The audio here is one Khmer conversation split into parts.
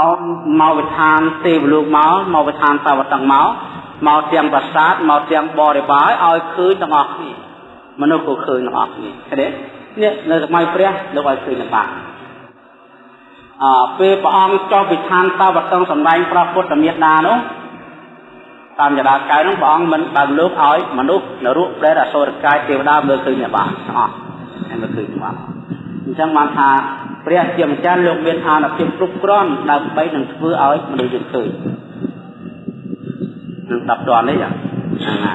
អោមកវិធានទេវលោកមកមកវិធានតាវតឹងមកមកទាំងប្រាសាទមកទាំងបរិបាយឲ្យឃើញទាំងអស់គ្នាមនុស្សក៏ឃើញទាំងអស់គ្នាឃើញទេនេះនៅសម័យព្រះលោកឲ្យឃើញបានអើពេលព្រះអង្គចុះវិធានតាវតឹងសម្ដែងព្រះពុទ្ធមេត្តានោះតាមចរាកៅនោះព្រះអង្គមិនបើកលោកឲ្យមនុស្សនរកប្រែតអសុរកាយទេវតាមើលឃើញបានទាំងអស់ហើយមើលឃើញបានអ ញ្ចឹងបានថាព្រះជាម្ចាស់លោកមានអានុភាពគ្រប់គ្រាន់ដើម្បីនឹងធ្វើឲ្យមនុស្សយើងឃើញនឹងដាប់តនេះហ្នឹងណា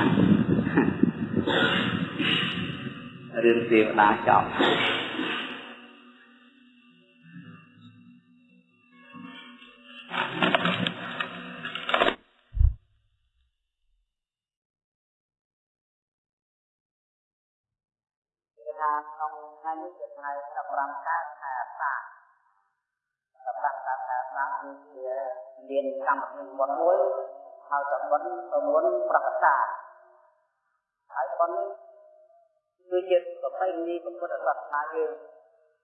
រឿងទេវតាចប់ ថាក្នុងថ្ងៃនេះជាថ្ងៃ15កើតខែអាសាឍសម្រាប់ការថាស្នាគឺជាមានកម្មវិធីបុណ្យមួយហៅថាបុណ្យប្រមុនប្រកតាហើយបុណ្យគឺជាប្រពៃណីពុទ្ធសាសនាយើង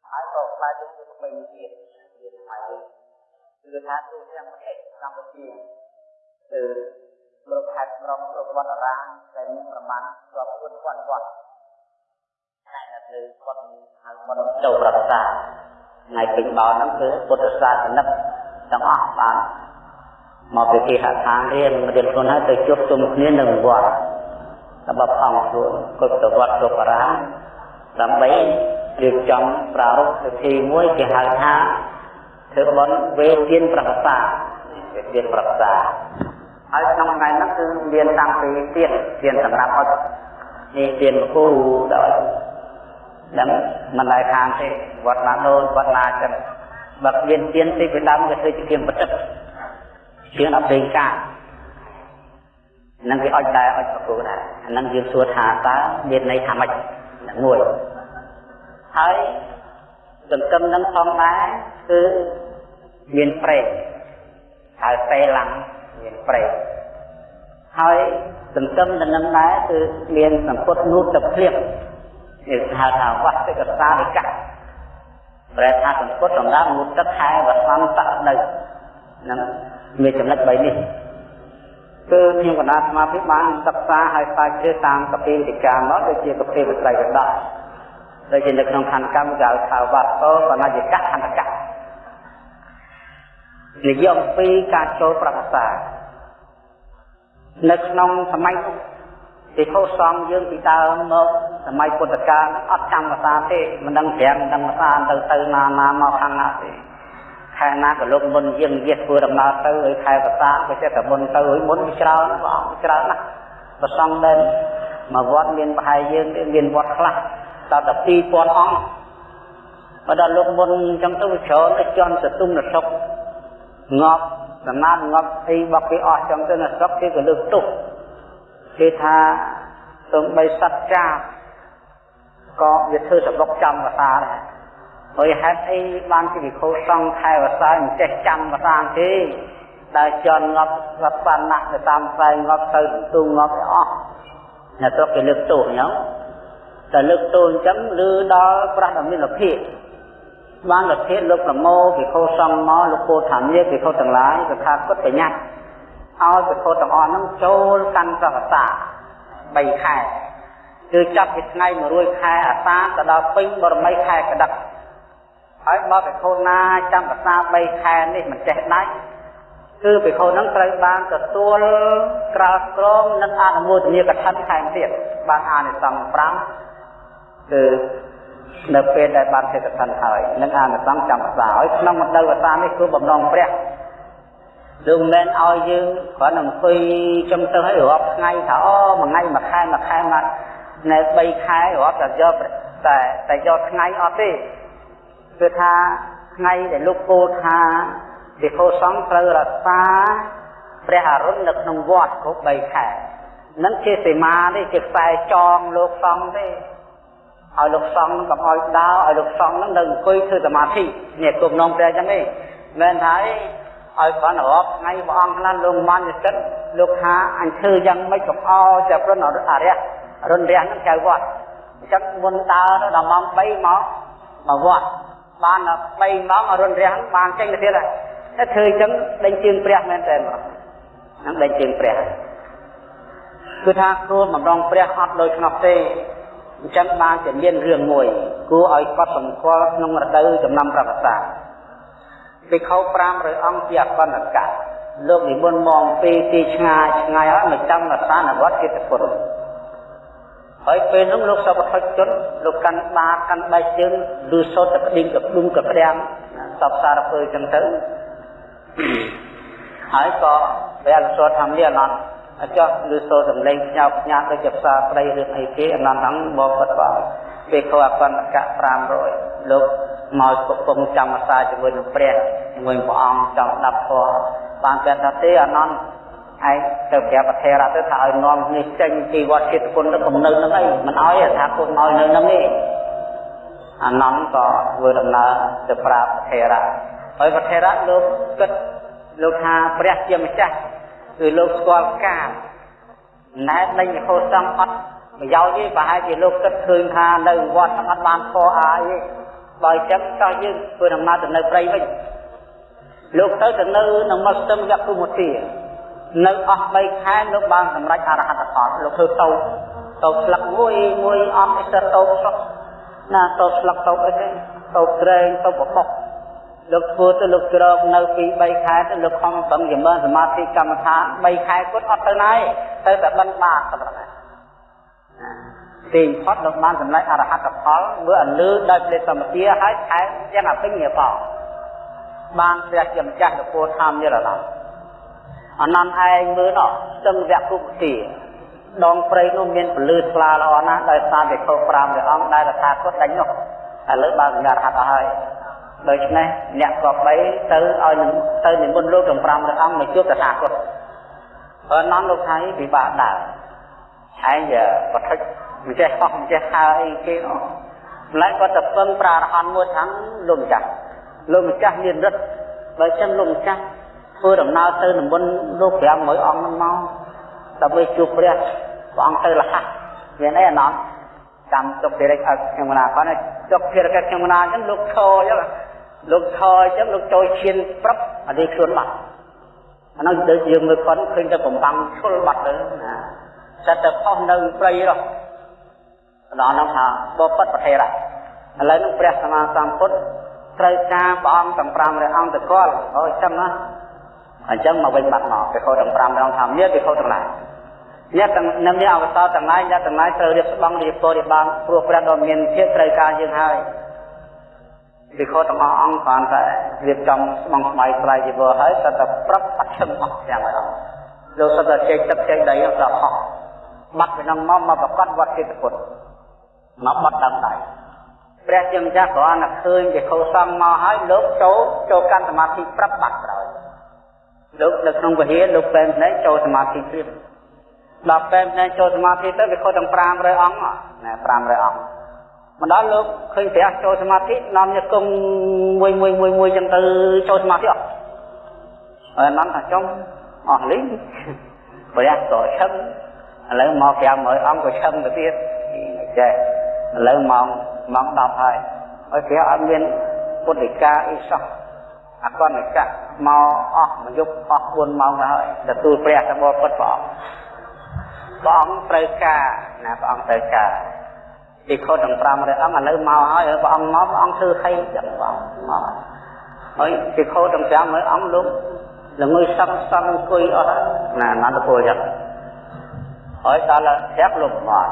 ហើយក៏ខ្លាចជាប្រពៃណីទៀតជាថ្មីគឺថាទូទាំងប្រទេសកម្ពុជាគឺលោកខេត្តក្រុងគ្រប់វត្តអារាមដែលមានប្រមាណរាប់ពាន់វត្ត វត្តតែនៅលើវត្តហៅវត្តចូលប្រសាថ្ងៃពេញបោហ្នឹងគឺពុទ្ធសាសនិកទាំងអស់បានមកពីគេហដ្ឋានរៀនរៀនខ្លួនហើយទៅជួបជុំគ្នានៅវត្តដើម្បីអង្គខ្លួនគុតវត្តទុបរាដើម្បីរៀបចំប្រារព្ធពិធីមួយគេហៅថាធ្វើបុណ្យវេទានប្រកសាវេទានប្រកសាហើយក្នុងថ្ងៃហ្នឹងគឺមានតាំងពីទៀនទៀនសម្រាប់អត់នេះទៀនគូដោ យដឹងមិនដែលខាងទេវត្តណាដូនវត្តណាចឹងបើមានទៀនទីពីដើមក៏ធ្វើជាទៀនបតិកជាងដល់ពេងកានឹងវាអុចដែរអុចប្រគូដែរអានឹងយើងសួរថាតើមានន័យថាម៉េចមួយហើយសង្គមនឹងផងដែរគឺមានប្រេងហើយពេលឡើងមានប្រេងហើយសង្គមនឹងដែរគឺមានសង្គត់នូតទឹកភ្លៀង នេះហៅថាវស្តិកសានិកៈប្រែថាសង្គត់សម្រាប់នូតទឹកខែវសន្តៈនៅនឹងមានចំណុច3នេះគឺខ្ញុំកណ្ដាលស្មារតីបានសិក្សាហើយស្រាវជ្រាវតាមកពីវិការមកដូចជាកពីវិត្រៃវដកដូចជានៅក្នុងខណ្ឌកម្មគេហៅថាវត្តោបណញ្ញកៈខណ្ឌកៈនិយមពីការចូលប្រកាសានៅក្នុងសម័យនោះ ពិភពសង្ឃយើងពីដើមមកសម័យពុទ្ធកាលអត់ចាំភាសាទេមិនដឹងប្រាំមិនដឹងភាសាទៅទៅណាណាមកខាងណាទេខែណាក៏លោកមុនយើងនិយាយធ្វើដំណើរទៅហើយខែភាសាក៏ចេះតែមុនទៅហើយមុនវាច្រើនព្រះអង្គច្រើនណាស់ប្រសងដែរមកវត្តមានប្រហែលយើងមានវត្តខ្លះដល់តែ2000អង្គបើដល់លោកមុនអញ្ចឹងទៅវាច្រើនទៅជន់សទុំនសុកងាប់ដំណើរងាប់អីបកគេអស់អញ្ចឹងទៅនសុកគេក៏លើកទុក គេថាសំបីសត្វចាបក៏វាធ្វើសបុកចំភាសាដែរហើយហេតុអីបានជាវិខោសង្ឃខែវសាមិនចេះចាំភាសាទេដែលជន់ងាប់ស្រាប់បានណាស់ទៅតាមផ្សែងងាប់ទៅទូងាប់អស់អ្នកស្រុកគេលើកទោសអញ្ចឹងតែលើកទោសអញ្ចឹងឬដល់ប្រាស់ដ៏មានលភាពបានលភាពលោកប្រមោវិខោសង្ឃមកលោកពោធម្មវិខោទាំងឡាយគឺថាគាត់ប្រញាប់ ឲ្យវិខោទាំងអស់ហ្នឹងចូលកាន់ប្រវសា3ខែគឺចាប់ពីថ្ងៃ100ខែអាសាទៅដល់ពេញបរមីខែកដិកហើយបើបិខុណាចាំភាសា3ខែនេះមិនចេះដាច់គឺបិខុនឹងត្រូវបានទទួលក្រោលក្រមនិងអនុមោទនាកថាថែមទៀតបានអានិសង្ស5គឺនៅពេលដែលបានសេចក្ដីហើយនឹងអានិសង្សចាំភាសាហើយក្នុងមណ្ឌលភាសានេះគឺបំណងព្រះ លោកមិនមែនឲ្យយើងគ្រាន់តែអង្គុយចំទៅឲ្យរាប់ថ្ងៃថាអូមួយថ្ងៃមួយខែមួយខែមកនៅ3ខែរាប់តែយកតែតែយកថ្ងៃអត់ទេគឺថាថ្ងៃដែលលោកពោលថាវិខោសង្ឃត្រូវរក្សាព្រះអរុណនៅក្នុងវត្តគ្រប់3ខែនឹងជាសីមាទេជាខ្សែចងលោកសង្ឃទេឲ្យលោកសង្ឃកុំឲ្យដើរឲ្យលោកសង្ឃនឹងនៅអង្គុយធ្វើសមាធិនេះគុំនងព្រះអញ្ចឹងទេមែនថា ឲ្យបានរាប់ថ្ងៃព្រះអង្គខ្លះលោកមានចិត្តលោកថាអញធ្វើយ៉ាងម៉េចកុំអោតែព្រនអរិយរុនរះនឹងចៅវត្តអញ្ចឹងមុនដើរដល់ម៉ោង3មកមកវត្តបាន3ម៉ោងអរុនរះបានចេញទៅទៀតហើយតែធ្វើអញ្ចឹងដេញជើងព្រះមែនតើហ្នឹងដេញជើងព្រះគឺថាខ្លួនបំរងព្រះអត់ដោយខ្នោះទេអញ្ចឹងបានជាមានរឿងមួយគួរឲ្យកត់សម្គាល់ក្នុងរដូវចំណាំប្រវត្តិសាស្ត្រ ភិក្ខុ500អង្គជាអបណ្ឌកៈលោកនិមន្តមកពីទីឆ្ងាយឆ្ងាយហើយមកចាំរសានវត្តកិត្តពុទ្ធហើយពេលនោះលោកសពថុជនលោកកាន់បាកាន់បែកជើងឬសូត្រទឹកឌីងកព្រុំកព្រាំងសពសារពើចឹងទៅហើយក៏ព្រះសូត្រធម្មនេះអនន្តអចោះឬសូត្រសំឡេងផ្ញើផ្ញើដូចជាផ្សារប្តីរឿងអីគេអនន្តហ្នឹងបបិទ្ធបងពេលខោអបណ្ឌកៈ500លោក មកកំពុងចាំអាសាជាមួយនឹងព្រះជាមួយព្រះអង្គចង់ដាប់ធម៌បានគាត់ថាទេអនន្តឯងទៅប្រាប់ប្រធេរទៅថាឲ្យនាំគ្នាចេញពីវត្តចិត្តគុណទៅគំនៅនឹងអីមិនឲ្យថាគុណឲ្យនៅនឹងទេអានន្តក៏ធ្វើដំណើរទៅប្រាប់ប្រធេរៈហើយប្រធេរៈលោកគិតលោកថាព្រះជាម្ចាស់គឺលោកស្គាល់កាមណែដេញហូតសំអត់ប្រយោជន៍ទេប្រហែលជាលោកគិតឃើញថានៅវត្តអត់បានខអាយទេ បើអញ្ចឹងតោះយើងធ្វើដំណើរទៅនៅព្រៃវិញលោកទៅទៅនៅក្នុងមស្ទឹមយគុមទានៅអស់3ខែលោកបានសម្រេចអរហត្តផលលោកធ្វើតោតោស្លឹកមួយមួយអត់អីទៅតោស្លឹកណាតោស្លឹកតោអីទេតោត្រែងតោបបោះលោកធ្វើទៅលោកក្រកនៅពី3ខែទៅលោកខំប្រឹងចម្រើនសមាធិកម្មដ្ឋាន3ខែគាត់អត់ទៅណាទេទៅតែបិណ្ឌបាតទៅណា ទីផុតលោកបានសម្រេចអរហត្តផលមើលអលឺដោយព្រះសមាធិហើយថែមទាំងអភិញ្ញាបោបានព្រះជាម្ចាស់នគរធម្មនិរឡំអនន្តឯងមើលនោះស្ទឹងវគ្គគុទាដងព្រៃនោះមានពលឺថ្លាល្អណាស់ដោយសារវិខោ5ព្រះអង្គដែលរថាគតដាច់នោះឥឡូវបានសម្រាប់ហត់អស់ហើយដូច្នេះអ្នកក៏បីទៅឲ្យទៅនិមន្តលោកទាំង5ព្រះអង្គមកជួបតថាគតអនន្តលោកថៃពិបាកដែរឯងប្រតិច មិនចេះអស់មិនចេះហើអីគេនោះម្ល៉េះគាត់ទៅពឹងប្រារហន្តមួយ tháng លោកម្ចាស់លោកម្ចាស់មានរិទ្ធបើចឹងលោកម្ចាស់ធ្វើដំណើរទៅនិមន្តលោក500អង្គហ្នឹងមកដើម្បីជួបព្រះព្រះអង្គទៅលះមានអីអណោះកម្មទុកភារកិច្ចឲ្យខ្ញុំណាគាត់ទុកភារកិច្ចខ្ញុំណាអញ្ចឹងលោកឈរអញ្ចឹងលោកឈរអញ្ចឹងលោកចូលឈានប្រាប់អានេះខ្លួនបាត់អានោះដូចយើងមើលគាត់ឃើញតែបំបាំងឈុលបាត់ទៅណាសិតតែផុសនៅព្រៃរស់ ដល់នោះថាបបិទ្ធប្រធេរៈឥឡូវនឹងព្រះសម្មាសម្ពុទ្ធត្រូវការព្រះអង្គទាំង500អង្គទៅគាត់អូចឹងណាអញ្ចឹងមកវិញបាត់មកពិខុទាំង5ដងថាមានពិខុទាំងឡាយអ្នកទាំងនឹងមានអវសរទាំងឡាយអ្នកទាំងឡាយត្រូវរៀបស្បង់រៀបពររៀបបានព្រោះព្រះដ៏មានភាពត្រូវការយើងហើយពិខុទាំងអស់អង្គគ្រាន់តែរៀបចំស្បង់ស្បៃស្លាយជីវរហើយតែតែប្រាប់បាត់ឈឹងអស់ទាំងអស់លោកសត្វតែចេកទឹកចេកដីដល់អស់បាត់ពីនឹងមកមកប្រកាសវត្តចិត្តពុទ្ធ មកបាត់ដើមដៃព្រះជាម្ចាស់គ្រាន់តែឃើញពិខុសង្ឃមកហើយលោកចូលចូលកាន់សមាធិប្រាប់បាត់ក្រោយលោកនៅក្នុងវិហារលោកពេមភ្នែកចូលសមាធិទៀតដល់ពេមភ្នែកចូលសមាធិទៅវាខុសទាំង500អង្គណា500អង្គមកដល់លោកឃើញព្រះចូលសមាធិនាំយកគុំមួយមួយមួយមួយចឹងទៅចូលសមាធិអត់ហើយនាំថាចុងអស់លីងព្រះក៏ឈឹងឥឡូវមក500អង្គក៏ឈឹងទៅទៀតចេះ ឥឡូវម៉ោងម៉ោង10ហើយហើយព្រះអត់មានពុទ្ធិកាអីសោះអកនិកៈមកអស់មួយយប់អស់4ម៉ោងហើយទទួលព្រះតបពុតព្រះអង្គព្រះអង្គត្រូវការណាព្រះអង្គត្រូវការទីខុសទាំង500អង្គឥឡូវមកហើយព្រះអង្គមកព្រះអង្គធ្វើហីចឹងព្រះអង្គមកហើយទីខុសទាំង500អង្គលោកល្ងើសឹងសឹងអង្គុយអស់ណាអនន្តពលចឹងហើយដល់ប្រាប់លោកមក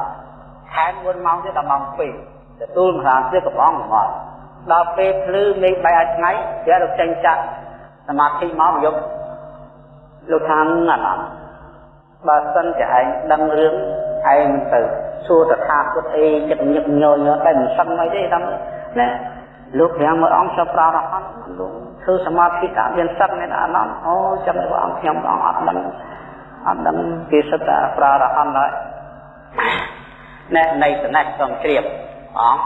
ខែ4ម៉ោងទៀតដល់ម៉ោង2ទទួលមហាទៀតកំងមកដល់ពេលភ្លឺមេឃបែកឲ្យថ្ងៃព្រះលោកចេញចាក់សមាធិមកយប់លោកថាអាណត្តិបើសិនជាឯងដឹងរឿងឯងមិនទៅសួរតថាគតអីចិត្តញឹកញយតែមិនសឹងអីទេតាមណាលោកប្រាំមួយអង្គសប្រារហ័នលោកធ្វើសមាធិតាមានសឹកមានអានន្តអូចាំព្រះអង្គខ្ញុំព្រះអង្គអត់ដឹងអត់ដឹងគេសិតតែប្រារហ័នហើយ ណែនៃស្នេហ៍សំជ្រាបអង្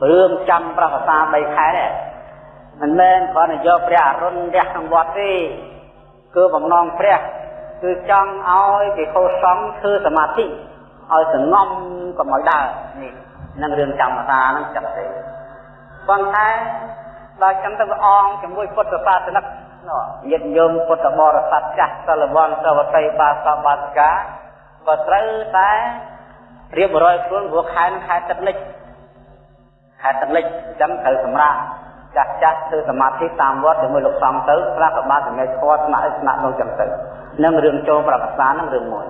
គរឿងចាំប្រវត្តិសា3ខែទេមិនមែនគ្រាន់តែយកព្រះអរុណរះក្នុងវត្តទេគឺបំណងព្រះគឺចង់ឲ្យពិខុសង្ឃធ្វើសមាធិឲ្យសងំកុំឲ្យដើរនេះនឹងរឿងចាំប្រសាហ្នឹងចឹងទេប៉ុន្តែដល់ចឹងទៅព្រះអង្គជាមួយពុទ្ធសាសនិកញាតិញោមពុទ្ធបរិស័ទចាស់សិលវ័នសវតីបាសបាសិកាក៏ត្រូវតែ រៀបរយខ្លួនព្រោះខែនឹងខែទឹកលិចខែទឹកលិចអញ្ចឹងត្រូវសម្រាប់ចាស់ចាស់ធ្វើសមាធិតាមវត្តជាមួយលោកសង្ឃទៅខ្លះក៏បានសម្រេចធម៌ស្នាក់ឲ្យស្នាក់នោះចឹងទៅនឹងរឿងចូលប្រវត្តិសាស្ត្រនឹងរឿងមួយ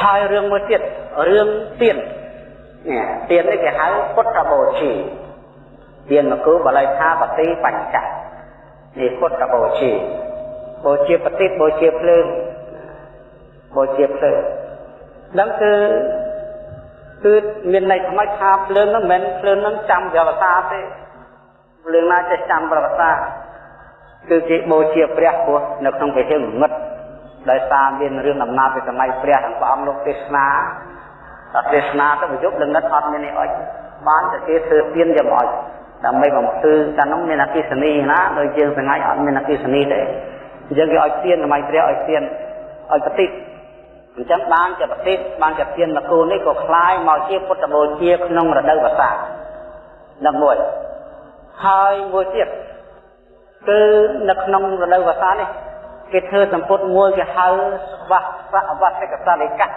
ហើយរឿងមួយទៀតរឿងទៀននេះទៀននេះគេហៅពុទ្ធបូជាទៀនមកគឺបល័យថាបតិបញ្ចៈនេះពុទ្ធបូជាបូជាបតិបូជាភ្លើងបូជាភ្លើងហ្នឹងគឺគឺមានន័យថ្មីថាភ្លើងហ្នឹងមិនមែនភ្លើងហ្នឹងចាំប្រវត្តិសាស្ត្រទេភ្លើងណាចេះចាំប្រវត្តិសាស្ត្រគឺគេបូជាព្រះព្រោះនៅក្នុងវិហារងងឹតដោយសារមានរឿងដំណើរពីសម័យព្រះទាំងព្រះអង្គលោកទេសនាដល់ទេសនាទៅប្រយុទ្ធលងឹតអត់មាននេះអុចបានតែគេធ្វើទៀនយកមកអុចដើម្បីបំភ្លឺកាលនោះមានអគិសនីណាដោយយើងសង្ហាអត់មានអគិសនីទេអញ្ចឹងគេអុចទៀនសម័យព្រះអុចទៀនអុចប្រតិ អញ្ចឹងបានជាប្រតិបានជាទៀនមកគូនេះក៏คล้ายមកជាពុទ្ធបូជាក្នុងរដូវវស្សានឹងមួយហើយមួយទៀតគឺនៅក្នុងរដូវវស្សានេះគេធ្វើសម្ពុតមួយគេហៅវស្សវស្សកសាលិកៈ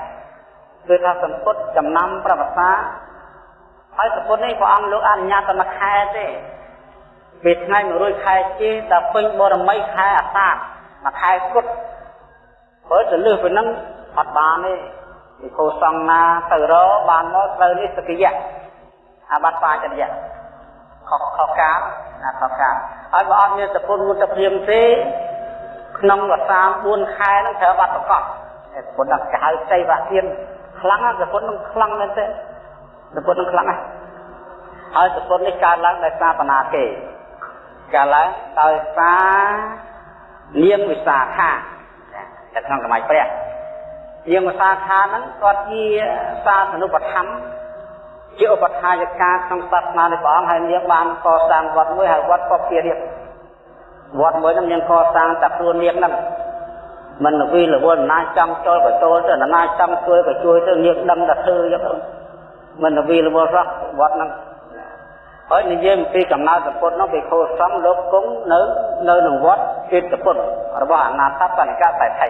គឺថាសម្ពុតចំណាំប្រវត្តិសាហើយសម្ពុតនេះព្រះអង្គលោកអនុញ្ញាតតែមួយខែទេពេលថ្ងៃ100ខែជេដល់ពេញបរមីខែអាសាឍមួយខែគត់ព្រោះទៅលើសពីហ្នឹង អត់បានទេវិខោសង្ណាទៅរបានមកត្រូវនេះសកិយៈអាបត្តិបាចរិយៈខុសខុសកាលណាខុសកាលហើយបើអត់មានសពុនមុតព្រាមទេក្នុងរសា4ខែហ្នឹងត្រូវបាត់ប្រកបសពុនដល់គេហៅចៃវៈទៀនខ្លាំងណាស់សពុននឹងខ្លាំងមែនទេសពុននឹងខ្លាំងណាស់ហើយសពុននេះកើតឡើងដោយសារបណ្ណាគេកើតឡើងដោយសារនាងវិសាខានៅក្នុងសម័យព្រះ នាងវិសាខាហ្នឹងគាត់ជាសាសនុបធម្មជាឧបថាយិកាក្នុងសាសនានៃព្រះអង្គហើយនាងបានកសាងវត្តមួយហៅវត្តពពារៀបវត្តមួយហ្នឹងនាងកសាងតែខ្លួននាងហ្នឹងមិនវិលវល់ណាចង់ចូលក៏ចូលទៅណាចង់ជួយក៏ជួយទៅនាងដឹងតែធ្វើអញ្ចឹងមិនវិលវល់សោះវត្តហ្នឹងហើយនិយាយអំពីកំណើតពុទ្ធនោះពីខោសំលោកគង់នៅនៅក្នុងវត្តចិត្តពុទ្ធរបស់អនាថបនិកតែថៃ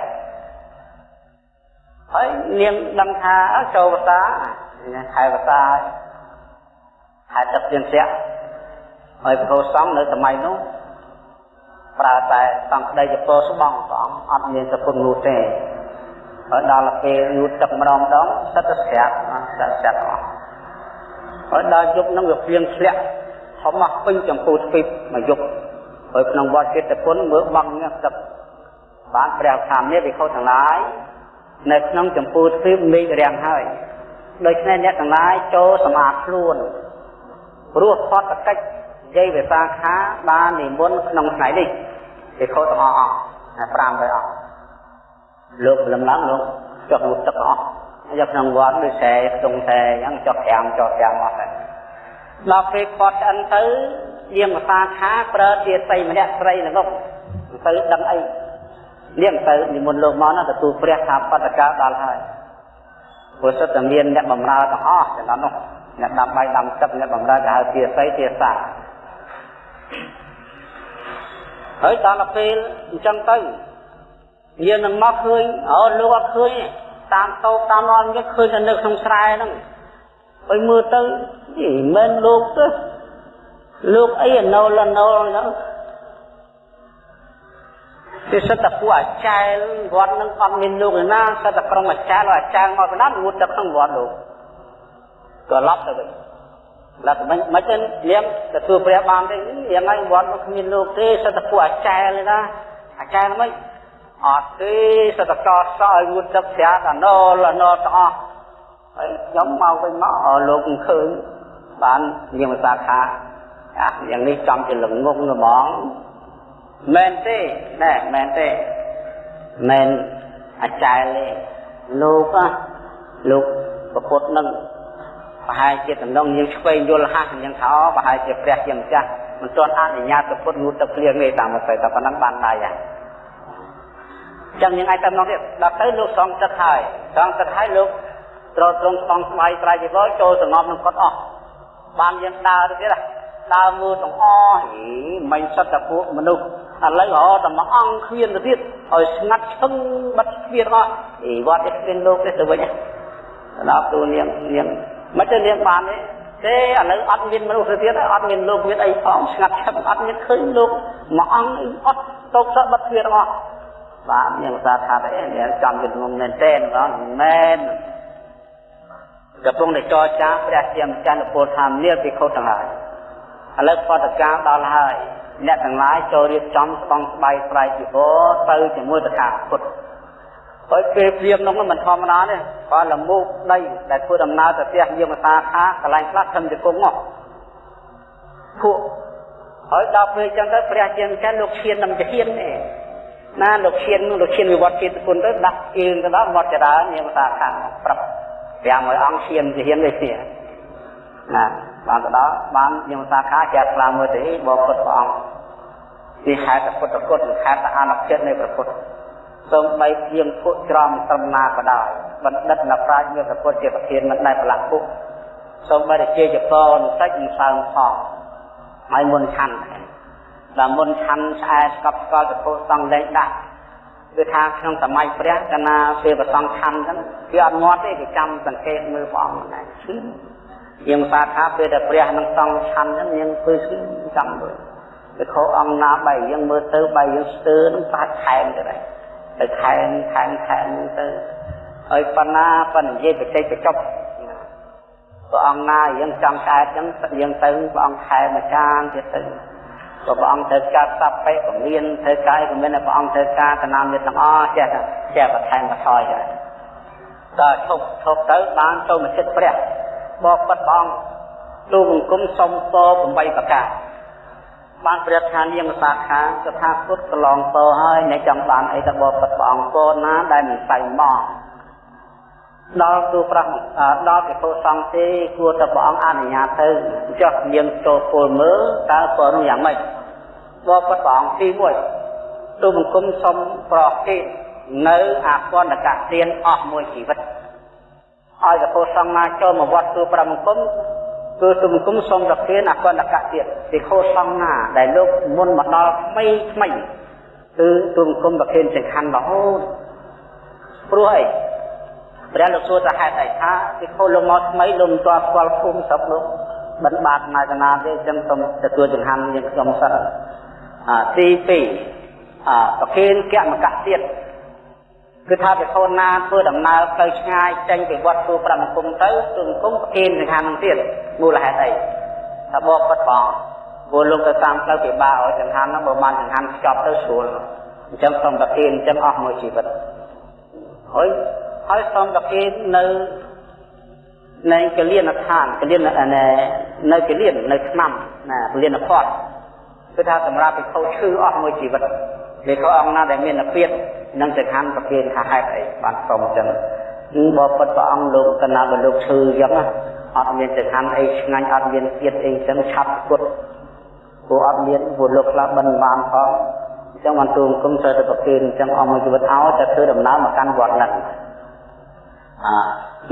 ហើយនាងដឹងថាចូលវតាខែវតាខែទឹកទៀនស្រាក់ហើយព្រះសង្ឃនៅសម័យនោះប្រើតែសង្ឃក្តីជាពោស្បងព្រះអង្គអត់មានសពុននោះទេហើយដល់ពេលយូរទឹកម្ដងម្ដងសិតតែស្រាក់សិតស្រាក់អស់ហើយដល់យប់នឹងវាភ្លៀងធ្លាក់ធំមកពេញចម្ពោះទ្វីបមកយប់ហើយក្នុងវត្តចិត្តគុណមើលបងនេះទឹកបានព្រះខាមនេះវិខុសទាំងឡាយ នៅក្នុងចម្ពោះទ្វីបមេឃរាំងហើយដូច្នេះអ្នកទាំងឡាយចូលសម្អាតខ្លួនព្រោះផតកិច្ចយាយវិសាខាបាននិមន្តក្នុងថ្ងៃនេះគេខុសទាំងអស់អស់500អស់លោកលំឡើងលោកចុះមុខទឹកអស់យកក្នុងវត្តដូចខ្សែខ្ទង់ខ្សែអញ្ចឹងចុះ5ចុះ5អស់ទៅដល់ពេលគាត់ឆ្អិនទៅយាងវិសាខាប្រើជាសីម្នាក់ស្រីល្ងប់ទៅដឹងអី នាងទៅនិមន្តលោកមកណាទទួលព្រះថាបតកាដល់ហើយព្រោះសិតតែមានអ្នកបម្រើទាំងអស់ចំណុចនោះអ្នកដាំបាយដាំទឹកអ្នកបម្រើគេហៅជាសីជាសាហើយដល់ពេលអញ្ចឹងទៅយើងនឹងមកឃើញអូលោកអត់ឃើញតាមតោតាមអនយើងឃើញតែនៅក្នុងស្រែហ្នឹងហើយមើលទៅមិនមែនលោកទេលោកអីណូលណូលហ្នឹង គឺសិតតែពួកអាចារ្យវត្តនឹងអត់មានលោកឯណាសិតតែក្រុមអាចារ្យអាចារ្យមកបណ្ដាងួតទៅក្នុងវត្តលោកក៏ឡប់ទៅវិញឡាក់មិនមិនទេនាងទទួលព្រះបានទេនាងហើយវត្តមកគ្មានលោកទេសតពួកអាចារ្យលេណាអាចារ្យមិនអត់ទេសតកសឲ្យងូតទឹកស្រាកណោលណោទាំងអស់ហើយខ្ញុំមកវិញមកលោកឃើញបាននាងភាសាខាអាយ៉ាងនេះចំជាល្ងងហ្មង មែនទេណែមែនទេមែនអាចារ្យទេលោកលោកប្រពុតនឹងប្រហែលជាតំណងយើងឆ្វេងយល់ហាស់យ៉ាងថាប្រហែលជាព្រះជាម្ចាស់មិនទាន់អនុញ្ញាតទៅពុតងូតទឹកភ្លៀងទេតាមមកទៅតែប៉ុណ្ណឹងបានដែរយ៉ាងចឹងយើងអាចតំណងទៀតដល់ទៅលោកសងទឹកហើយសងទឹកហើយលោកត្រត្រង់ស្បង់ស្បៃត្រៃជីវរចូលសងំនឹងគាត់អស់បានយើងដើរទៅទៀតដើរមើលទាំងអស់ហីមិនសិតតែពួកមនុស្ស ឥឡូវរហតែមួយអង្គគ្មានទៅទៀតឲ្យស្ងាត់ឈឹងបិទគ្មានអស់អីវត្តនេះគ្មានលោកទេទៅវិញដល់ទូនាងនាងមិនទៅនាងបានទេទេឥឡូវអត់មានមនុស្សទៅទៀតអត់មានលោកមានអីផងស្ងាត់ឈឹងអត់មានឃើញលោកមួយអង្គអត់តោកសបិទគ្មានអស់បាទនាងសាថាអីនាងចំជំនុំមែនទេបងមែនកំពុងតែចរចាព្រះជាម្ចាស់នពលថានាលពិខុទាំងឡាយឥឡូវបដកម្មដល់ហើយ អ្នកទាំងឡាយចូលរៀបចំស្បង់ស្បៃស្រ័យជីវរទៅជាមួយតថាគតហើយពេលព្រាមនោះមិនធម្មតាទេគាត់លមូកដីដែលធ្វើដំណើរទៅផ្ទះយាមសាខាកន្លែងខ្លះធំជង្គង់មកពួកហើយដល់ពេលចឹងទៅព្រះជាម្ចាស់លោកឈៀននឹងជាហ៊ានទេណាលោកឈៀនលោកឈៀនវិវត្តជាតិគុណទៅដាក់ជើងទៅដល់វត្តចរាយាមសាខាប្រាប់500អង្គឈៀនជាហ៊ានដូចនេះណា បានទៅដល់បានយាមសាខាជាស្លាមមើលទៅបបពុតព្រះអង្គពីហេតុពុទ្ធគុណហេតុអានុចិត្តនៃព្រះពុទ្ធសូមបីជាងពួកច្រំត្រឹមណាក៏ដោយបណ្ឌិតអ្នកប្រាជ្ញមានព្រះពុទ្ធជាប្រធានមិនដែលប្រឡាក់ពុកសូមបីតែជាចកនតិចមិនសើមផងហើយមុនឆាន់ដល់មុនឆាន់ឆ្អែស្កប់ស្កល់ទៅពោសង់លែងដាក់គឺថាក្នុងសម័យព្រះកណាពេលប្រសងឆាន់ហ្នឹងគឺអត់ងាត់ទេគេចាំសង្កេតមើលព្រះអង្គហ្នឹងឈឺ យើងសាថាពេលតែព្រះនឹងសង់ឆាន់ហ្នឹងយើងធ្វើឈឺចាំដូចទៅខោអង្គណាបែយើងមើលទៅបែយើងស្ទើរនឹងបាច់ខែមទៅដែរទៅខែនខែនខែនទៅហើយបណ្ណាបណ្និយាយបច្ចេកចប់ព្រះអង្គណាយើងចាំកែតអញ្ចឹងយើងទៅព្រះអង្គខែមួយចានទៀតទៅក៏ព្រះអង្គត្រូវការសັບពេក៏មានត្រូវកាយក៏មានព្រះអង្គត្រូវការកណាមនេះទាំងអស់ចេះចេះបន្ថែមបន្ថយដែរដល់ឈប់ឈប់ទៅបានចូលមកចិត្តព្រះ បបិទ្ធព្រះអង្គទូបង្គំសុំពរ8ប្រការបានព្រះថានាងសាខាស្ថាពុទ្ធកន្លងពរហើយអ្នកចង់បានអីទៅបបិទ្ធព្រះអង្គពរណាដែលមិនស្័យមកដល់ទូប្រះដល់ពិភពសង្ឃទេគួរតែព្រះអង្គអនុញ្ញាតទៅចុះនាងចូលពលមើលតើពរនោះយ៉ាងម៉េចបបិទ្ធព្រះអង្គទី1ទូបង្គំសុំប្រគេនៅអាគន្ធកទានអស់មួយជីវិត ឲ្យពិភពសង្ឃណាចូលមកវត្តទូប្រះបង្គំគឺទុំគុំសូមប្រទានអកណ្ដកៈទៀតពីខោសង្ណាដែលលោកមុនមកដល់ថ្មីថ្មីគឺទុំគុំប្រទានចង្ហាន់រហូតព្រោះអីព្រះលោកសួរថាហេតុអីថាពីខោលោកមកថ្មីលោកមិនទាន់ស្គាល់ភូមិស្រុកលោកបិណ្ឌបាតណាកណាទេអញ្ចឹងសូមទទួលចង្ហាន់យើងខ្ញុំសិនអាទី2អាប្រទានកមកៈទៀត គឺថាពិខុណាធ្វើដំណើរទៅឆ្ងាយចេញពីវត្តទូប្រាំគុំទៅទូគុំប្រគិនសង្ខារនឹងទៀតមូលហេតុអីថាបបពិតបងព្រោះលោកទៅតាមផ្លូវពិបាកឲ្យចង្ហាន់ហ្នឹងបើបានចង្ហាន់ស្ចប់ទៅស្រួលអញ្ចឹងសូមប្រគិនអញ្ចឹងអស់មួយជីវិតហើយហើយសូមប្រគិននៅនៅកលៀនឋានកលៀននៅកលៀននៅឆ្នាំណាកលៀនផតគឺថាសម្រាប់ពិខុឈឺអស់មួយជីវិតលេខអង្គណាដែលមានអពាត នឹងចង្ហាន់ប្រគេនថាហេតុអីបានសុំអញ្ចឹងគឺបើពិតព្រះអង្គលោកកណាបើលោកឈឺអញ្ចឹងអត់មានចង្ហាន់អីឆ្ងាញ់អត់មានទៀតអីអញ្ចឹងឆាប់គត់ព្រោះអត់មានព្រោះលោកខ្លះបិណ្ឌបានផងអញ្ចឹងបានទូមគុំត្រូវតែប្រគេនអញ្ចឹងអស់មួយជីវិតឲ្យតែធ្វើដំណើរមកកាន់វត្តហ្នឹងអា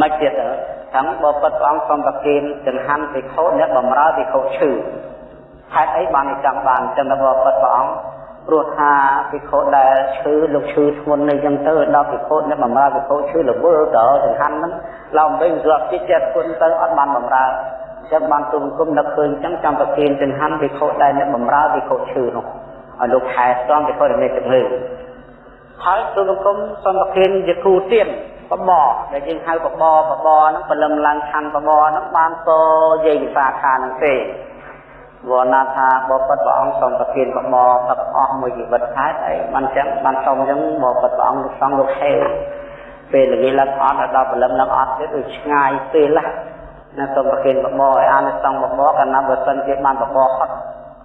មិនទៀតទៅទាំងបើពិតព្រះអង្គសូមប្រគេនចង្ហាន់ភិក្ខុអ្នកបំរើភិក្ខុឈឺហេតុអីបានចង់បានចឹងទៅបើពិតព្រះអង្គ ព្រោះថាភិក្ខុដែលឈឺលោកឈឺធ្ងន់នេះចឹងទៅដល់ភិក្ខុអ្នកបំរើភិក្ខុឈឺរវល់ទៅចង្ហាន់ហ្នឹងឡោមវិញស្រាប់ចិត្តចិត្តគុណទៅអត់បានបំរើចាំបានទូមគុំនឹកឃើញចឹងចាំប្រគិនចង្ហាន់ភិក្ខុដែលអ្នកបំរើភិក្ខុឈឺនោះឲ្យលោកខែស្ទំភិក្ខុដែលមានជំងឺហើយទូមគុំសំប្រគិនជាគូទៀនបបដែលយើងហៅបបបបហ្នឹងបលឹមឡើងឆាន់បបហ្នឹងបានតយាយវិសាខានឹងទេ វណ្ណាថាបបិទ្ធព្រះអង្គសូមប្រទានកម្មកទឹកអស់មួយជីវិតហេតុអីបានចឹងបានសូមចឹងបបិទ្ធព្រះអង្គលោកសង្ឃលោកហេពេលល្ងាចឡើងអត់ដល់ព្រលឹមឡើងអត់ទៀតដូចឆ្ងាយពេលណាណាសូមប្រទានកម្មកឲ្យអានិសង្ឃកម្មកកាលណាបើសិនជាបានកម្មកហត់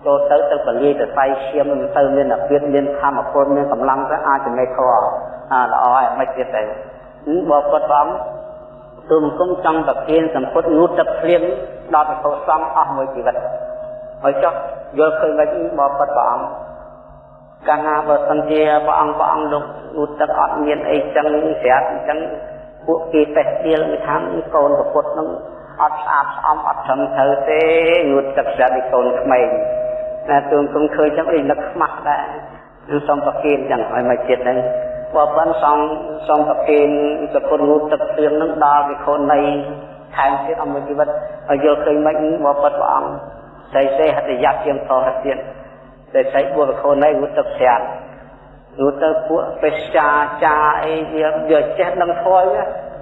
ចូលទៅទៅពលាយទៅសៃឈាមមិនទៅមានអាពាធមានធម្មពលមានកម្លាំងទៅអាចចំណេះធေါ်អាល្អហើយមិនទៀតទៅបបិទ្ធព្រះអង្គទូមគុំចង់ប្រទានសម្ពុតងូតទឹកភ្លៀងដល់ប្រពោសង្ឃអស់មួយជីវិត ហើយចុះយល់ឃើញមិនបបិទ្ធព្រះអង្គកាលណាបើសិនជាព្រះអង្គព្រះអង្គលោកឧត្តទឹកអត់មានអីចឹងស្រាប់អញ្ចឹងពួកគេបេះទៀលគេថាកូនប្រពុតនឹងអត់ស្អាតស្អំអត់ត្រឹមត្រូវទេងូតទឹកស្រាប់ពីកូនក្មេងតែទូនគុំឃើញចឹងអីនឹកខ្មាស់ដែរនឹងសូមប្រគិនចឹងឲ្យមកចិត្តហ្នឹងបើប៉ុនសំសូមប្រគិនសគុណងូទឹកព្រៀងនឹងដល់វិខុនៃថែមទៀតអំមួយជីវិតឲ្យយល់ឃើញមិនបើប៉ុនព្រះអង្គ ស្អីស្អីហត្ថយ័តជាងតទៅទៀតតែស្អីបុវិខុនៃងូទឹកស្រាត់ងូទៅពួកពេស្ចាចាអីវាវាចេះដឹងធម៌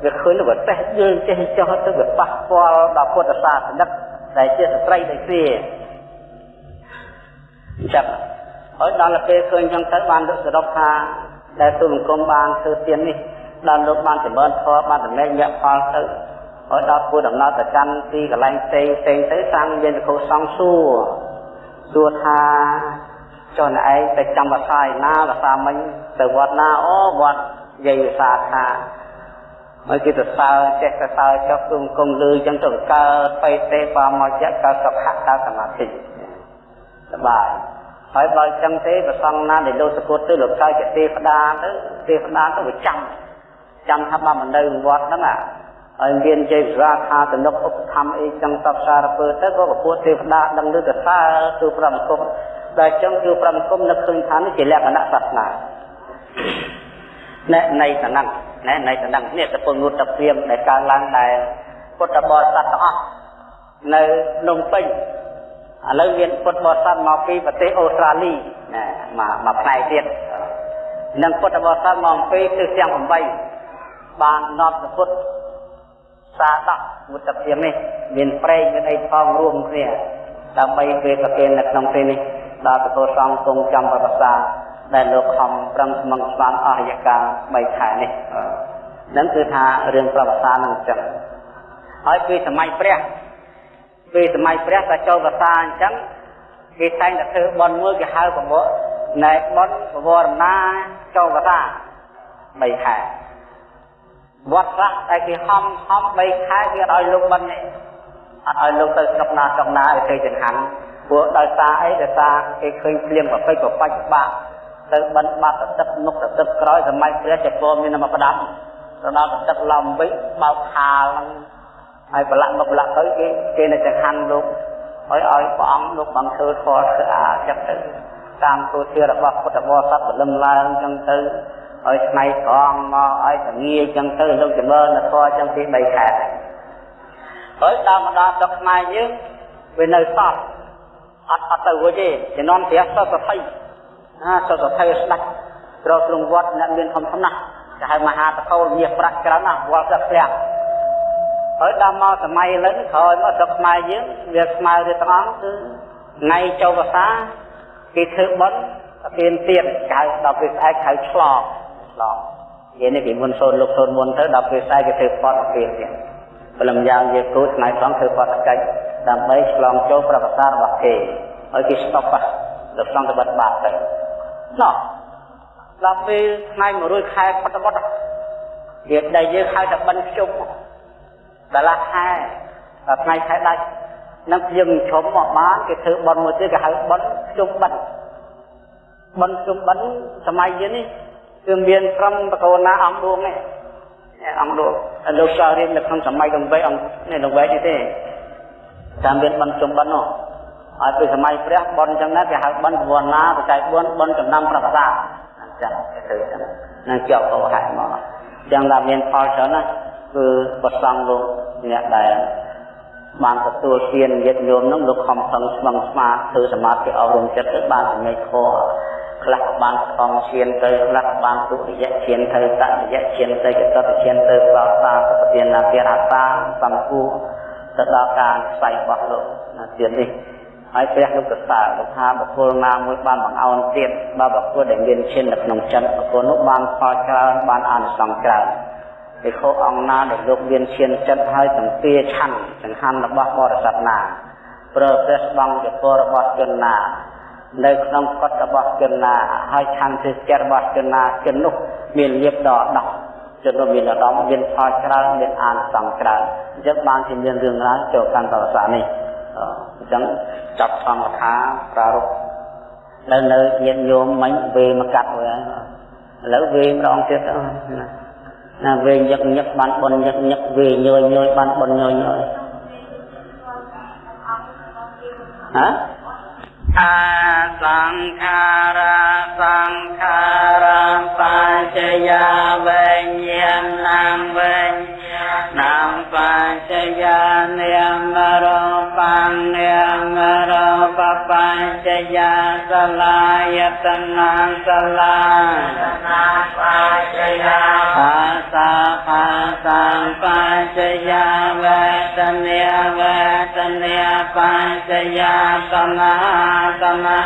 វាឃើញទៅតែយើងចេះចោះទៅវាប៉ះពាល់ដល់ពុទ្ធសាសនិកដែលជាស្ត្រីដូចគ្នាចាប់ហើយដល់ពេលឃើញចឹងទៅបានលោកសរុបថាដែលទូលអង្គមបានធ្វើទាននេះដល់លោកបានចម្រើនធម៌បានតម្លែងយៈផលទៅ ហើយដល់ពួរដំណើរទៅកាន់ទីកន្លែងផ្សេងផ្សេងទៅសាងមានវិខុសង្ឃសួរសួរថាចុះណែឯងទៅចាំភាសាឯណាភាសាមិញទៅវត្តណាអូវត្តយាយវិសាថាហើយគេទៅសើចេះទៅសើចុះគុំគុំលឺចឹងទៅកើតបៃតេបាមកយៈកើតសុខៈកើតសមាធិសបាយហើយបើចឹងទេប្រសងណាដែលលោកសពុតទៅលោកកើតជាទេវតាទៅទេវតាទៅវាចាំចាំថាបើមិននៅវត្តហ្នឹងអា ហើយមានជ័យវិសាខាទំនុកឧបធម្មអីចឹងតបសារពើទៅក៏ប្រពោះទេវតាដឹងលើកសើទូប្រមគុំដែលចឹងគឺប្រមគុំនឹកឃើញថានេះជាលក្ខណៈសាសនាណែនៃតំណឹងណែនៃតំណឹងនេះទៅពុនងូតតព្រាមដែលកើតឡើងដែលពុទ្ធបរិស័ទទាំងអស់នៅភ្នំពេញឥឡូវមានពុទ្ធបរិស័ទមកពីប្រទេសអូស្ត្រាលីណាមកមកផ្នែកទៀតនិងពុទ្ធបរិស័ទមកពីទិសទាំង8បាននាំពុទ្ធ សាដកមុតព្រាមនេះមានប្រេងមានអីផងរួមគ្នាដើម្បីពេលប្រគេននៅក្នុងពេលនេះដល់ពធសង្ឃគង់ចំប្រសាដែលលោកខំប្រឹងស្មឹងស្មានអស់រយៈកាល3ខែនេះនឹងគឺថារឿងប្រវត្តិសាស្ត្រនឹងអញ្ចឹងហើយពីសម័យព្រះពីសម័យព្រះក៏ចូលភាសាអញ្ចឹងគេតែងតែធ្វើបន់មួយគេហៅប្រវត្តិណែបន់ពវរណាចូលភាសា3ខែ វត្តខ្លះតែគេហំហំ3ខែគេអត់ឲ្យលោកបន់នេះអត់ឲ្យលោកទៅស្រុកណាស្រុកណាឲ្យទៅចង្ហាន់ព្រោះដោយសារអីដោយសារគេឃើញភ្លៀងប្រពេចប្របាច់បាក់ទៅបិណ្ឌបាត់ទឹកមុខទឹកក្រោយសម័យព្រះចក្រមានមកផ្ដាប់ទៅដល់ទឹកឡំវិញបោកខាលហ្នឹងហើយប្រឡាក់មកប្រឡាក់ទៅគេគេនៅចង្ហាន់លោកហើយឲ្យព្រះអង្គលោកបានធ្វើធម៌ស្អាតចិត្តទៅតាមទូធារបស់ពុទ្ធបរិស័ទបលឹមឡើងចឹងទៅ ឲ្យឆ្នៃត្រង់មកឲ្យតងាចឹងទៅលោកចម្រើនធម៌ចឹងពី3ខែហើយដល់មកដល់ទឹកខ្មែរយើងវានៅសតអត់អត់ទៅរួចទេជំនាន់ព្រះសសភ័យណាសសភ័យស្ដាច់ត្រូវក្នុងវត្តអ្នកមានធំធំណាស់គេហៅមហាតកោលមាសប្រាក់ច្រើនណាស់វល់ទឹកធ្លាក់ហើយដល់មកសម័យឥឡូវក្រោយមកស្រុកខ្មែរយើងវាស្មើទៅទាំងអង្គគឺថ្ងៃចូលវស្សាគេធ្វើបុណ្យទានទៀតកៅដល់ពេលស្អែកហៅឆ្លង ឆ្លងនិយាយនេះពីមុនសូនលោកសូនមុនទៅដល់ពេលស្អែកគេធ្វើបត់ទៀតទៀតព្រលឹមយ៉ាងជាគ្រូថ្ងៃត្រង់ធ្វើបត់កិច្ចដើម្បីឆ្លងចូលប្រវត្តិសាស្ត្ររបស់គេហើយគេស្តុបដល់សង្កបត្តិបាបទៅណោះដល់ពេលថ្ងៃ100ខែបត្តបត់វាដែលយើងហៅថាបិណ្ឌជុំដលាខែដល់ថ្ងៃខែដាច់នឹងយើងជុំមកបានគេធ្វើបន់មួយទៀតគេហៅបន់ជុំបិណ្ឌបន់ជុំបិណ្ឌសម័យយើងនេះ គឺមានត្រឹមបកោណាអង្គដួងទេអង្គដួងលោកចៅរៀននៅក្នុងសម័យដង្វែអង្គនេះដង្វែនេះទេតាមមានបន់ជុំបិណ្ឌនោះហើយពីសម័យព្រះបន់អញ្ចឹងណាគេហៅបន់ពវនាបច្ច័យ4បន់ចំណាំប្រវត្តិអញ្ចឹងគេធ្វើអញ្ចឹងនឹងជាប់កោហែមកអញ្ចឹងដល់មានផលច្រើនណាគឺប្រសងលោកអ្នកដែលបានទទួលទានញាតិញោមនឹងលោកខំប្រឹងស្មឹងស្មាធ្វើសមាធិអប់រំចិត្តទៅបានចំណេញខ ខ្លះបានខំឈានទៅខ្លះបានទុតិយឈានទៅតតិយឈានទៅចតុតឈានទៅប្រសាសទាននារតាសំគូទៅដល់ការស្វែងរបស់លោកទៀតនេះហើយព្រះលោកកសាលោកថាបុគ្គលណាមួយបានបង្អោនទៀតបើបុគ្គលដែលមានឈាននៅក្នុងចិត្តបុគ្គលនោះបានផលច្រើនបានអានិសង្សច្រើនភិក្ខុអង្គណាដែលលោកមានឈានចិត្តហើយទាំងពីឆាន់ចង្ហាន់របស់បរិស័ទណាប្រើព្រះស្បង់ជាពររបស់ជនណា នៅក្នុងកត់របស់ជនណាហើយឆាន់ជាចិត្តរបស់ជនណាជននោះមានលៀបដល់ដោះជននោះមានឧត្តមមានផលច្រើនមានអានសង្ឃច្រើនអញ្ចឹងបានជាមានរឿងរ៉ាវចូលកាន់ប្រវត្តិសាស្ត្រនេះអញ្ចឹងចាប់ធម្មថាប្រារព្ធនៅនៅញាតិញោមមិញវេមកកាត់វិញឥឡូវវេម្ដងទៀតណាណាវេញឹកញឹកបានបនញឹកញឹកវេញយញយបានបនញយញយហ៎ อาสังขาราสังขารังปัญจยาเวญญาณังเวญนังปัญจยาเนียมโรปังเนียม ม បញ្ញរោបបញ្ចយាសលាយតនាសលានាបញ្ចយាអាសាបាសាបញ្ចយាវេទនាវេទនាបញ្ចយាតនាតនា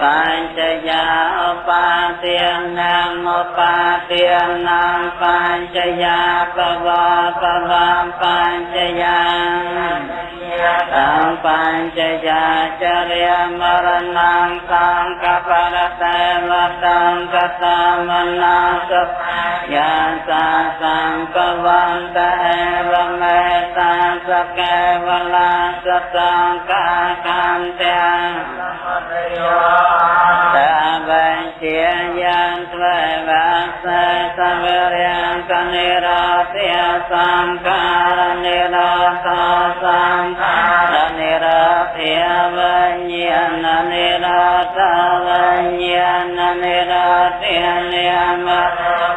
បញ្ចយាឧបាទាននាមឧបាទាននាបញ្ចយាបវបវបញ្ចយាงปาเตียนังปัญจยาปวาปวาปัญจยาตังปัญจยาจริยมรณังสังกปรเตวตังกตามนาสยาสาสังกวันตะเอวเมตาสเกวลาสตังกาคันเตตาบัญเชียยันทเววัสสะสเวรยังกนิราเทียสังการนิราสาสังการ na ni ra phi va nhi na ni ra ta va nhi na ni ra ti ni ma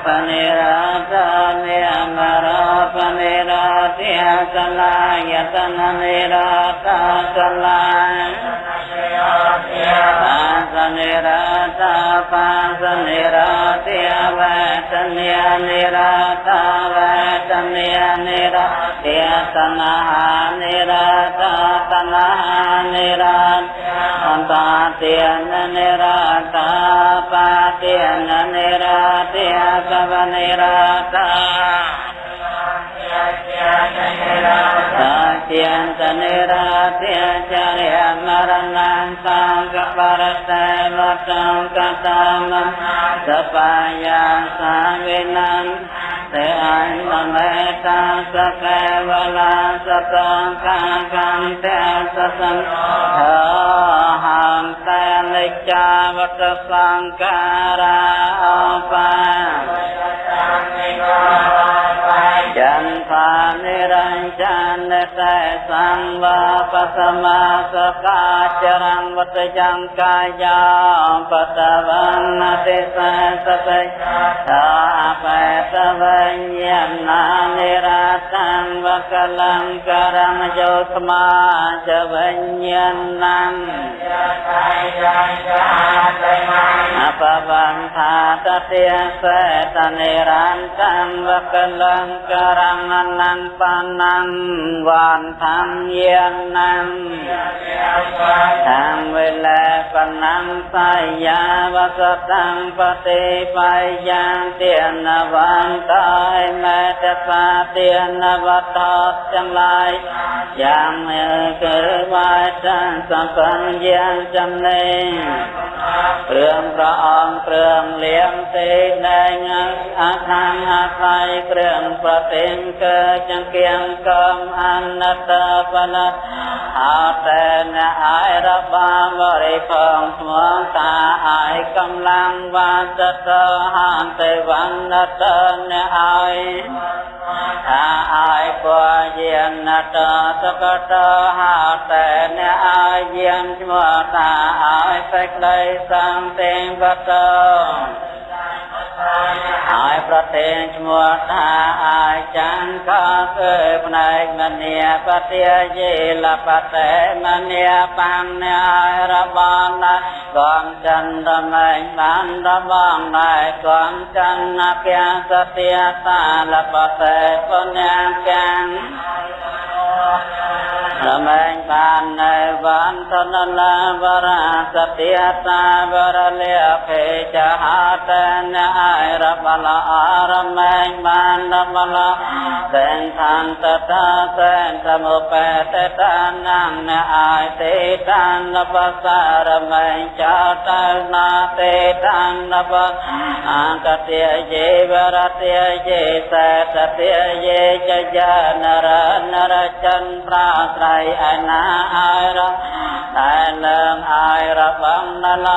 pa ni ra ta ni ma ra pa ni ra ti sa la ya ta na ni ra ta sa la pa sa ni ra ta pa sa ni ra ti va ta ni ni ra ta va ta ni ni ra ti sa na ni ra ta ปัสนิราตาปัสนิราเทียเวทเนียนิราตาเวทเนียนิราเทียตนะหานิราตาตนะหานิราอันตาเตียนนิราตาปาเตียนนิราเทียกวนิราตาตาเตียนตนิราเทียจริยมรณังสังกปรเตวตังกตามสปายาสาวินันเตอันตเมตังสเกวลาสตังกาคันเตสสังเถหังเตลิจาวัตสังการาปาจันทานิรัญจันเนเตสังวาปัสมาสกาจรังวัตยังกายาปัตวันนาติสัสเตชาเปตวัญญาณานิราตังวกลังกรังโยตมาจวัญญาณังอปวันธาตเตียเสตนิรันตังวกลังกรังอนังปานังวานทังเยียนังท ท សេអញ្ញមេតាសកេវលាសតង្កាកន្តេសសន្តោហន្តែនិច្ចាវតសង្ការាឧបាវតសង្ការា ចន្ទានិរញ្ចានសេសង្វាបសមាសកាចរងវតយំកាយាបតវណ្ណតិសេសតិថាបេតវញ្ញណានិរាតង្វកលង្ករមយោស្មាចវញ្ញណាំអបវន្ថាតតិសេតនិរន្តង្វកលង្ចរណនន្បនំវានធម្មយានំធម្មវេលាបនំសាយាវសតំបតិបាយយ៉ាងទានវន្តៃមេតសាទានវតតចំឡាយយ៉ាងមើគឺវាចាសំបញ្ញចំណេញព្រឿងប្រអងព្រឿងលៀងទេណែងអថាអថៃព្រឿងប្រសិង្កចង្កៀងកំអនតបលអតនអាយរបបរិផងស្មងតាអាយកំឡាំងវាសតហន្តេវណ្ណតនអាយថាអាយពយានតសកតហតនអាយយានឈ្មោះតាអាយសេចក្តីសំទាំងវត្ត ប្រទេងឈ្មោះថាអាចារ្យកគឺផ្នែកមនីបតិយេលបតេមនីបញ្ញរបនកំចន្ទមេញបានរបស់ដែរកំចន្ទពាសតិសាលបតេបុញ្ញាកាំរមែងសានវន្តនលាវរាសតិហសាវរលិភេចហតនអរបលអរមេញបានរបលសែនឋានតតាសែនសមុបេតតានំណអាយទេតានបសារមេញចតនាទេតានបអង្កតេយេវរតេយេសតតេយេចយានរនរចន្ទ្រាស្រ័យអណាឲ្យរតែនឹងឲ្យរបងនល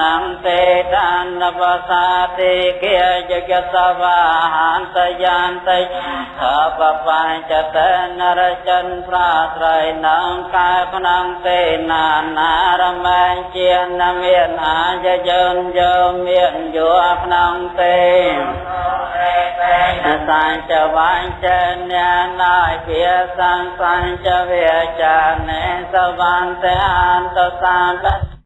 នំទេតានបសាទេគិយយសវាហន្តយន្តៃអបបញ្ចតនរចិនប្រាត្រៃនឹងកាយភ្នំទេណានារមែងជាណមានអាចយនយោមានយោក្នុងទេសញ្ចវាញ់ចេញណាយវាសង្សញ្ចវាចានេសវន្តអន្តសាន